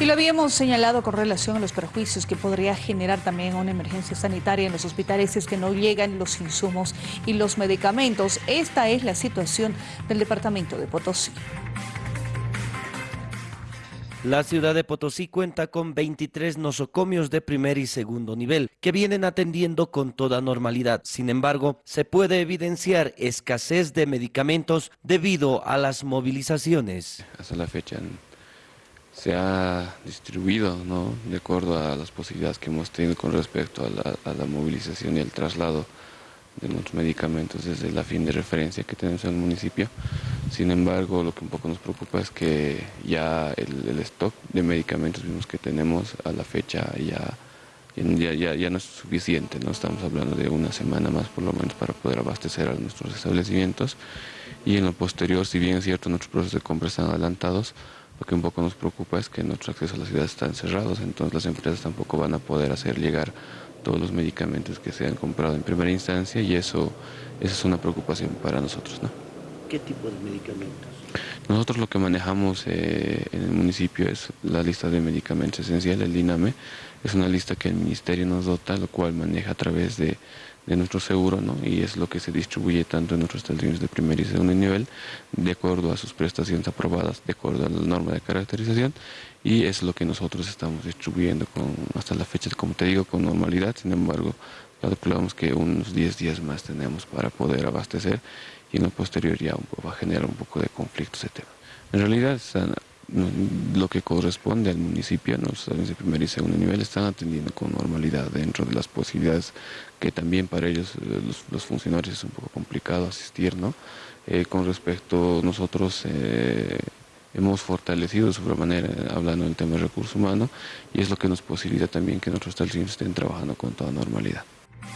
Y lo habíamos señalado con relación a los perjuicios que podría generar también una emergencia sanitaria en los hospitales es que no llegan los insumos y los medicamentos. Esta es la situación del departamento de Potosí. La ciudad de Potosí cuenta con 23 nosocomios de primer y segundo nivel que vienen atendiendo con toda normalidad. Sin embargo, se puede evidenciar escasez de medicamentos debido a las movilizaciones. Hasta la fecha se ha distribuido ¿no? de acuerdo a las posibilidades que hemos tenido con respecto a la, a la movilización y el traslado de nuestros medicamentos desde la fin de referencia que tenemos en el municipio. Sin embargo, lo que un poco nos preocupa es que ya el, stock de medicamentos mismos que tenemos a la fecha ya, ya, ya, no es suficiente, ¿no? estamos hablando de una semana más por lo menos para poder abastecer a nuestros establecimientos y en lo posterior, si bien es cierto nuestros procesos de compra están adelantados, lo que un poco nos preocupa es que nuestro acceso a la ciudad están cerrados, entonces las empresas tampoco van a poder hacer llegar todos los medicamentos que se han comprado en primera instancia y eso, eso es una preocupación para nosotros. ¿no? ¿Qué tipo de medicamentos? Nosotros lo que manejamos eh, en el municipio es la lista de medicamentos esenciales, el DINAME. Es una lista que el ministerio nos dota, lo cual maneja a través de, de nuestro seguro, ¿no? y es lo que se distribuye tanto en nuestros establecimientos de primer y segundo nivel, de acuerdo a sus prestaciones aprobadas, de acuerdo a la norma de caracterización, y es lo que nosotros estamos distribuyendo con, hasta la fecha, como te digo, con normalidad, sin embargo, calculamos que unos 10 días más tenemos para poder abastecer y en lo posterior ya va a generar un poco de conflicto ese tema. En realidad lo que corresponde al municipio, los de primer y segundo nivel están atendiendo con normalidad dentro de las posibilidades que también para ellos, eh, los, funcionarios, es un poco complicado asistir, ¿no? Eh, con respecto, nosotros eh, hemos fortalecido de sobremanera, hablando del tema de recursos humanos, y es lo que nos posibilita también que nuestros establecimientos estén trabajando con toda normalidad.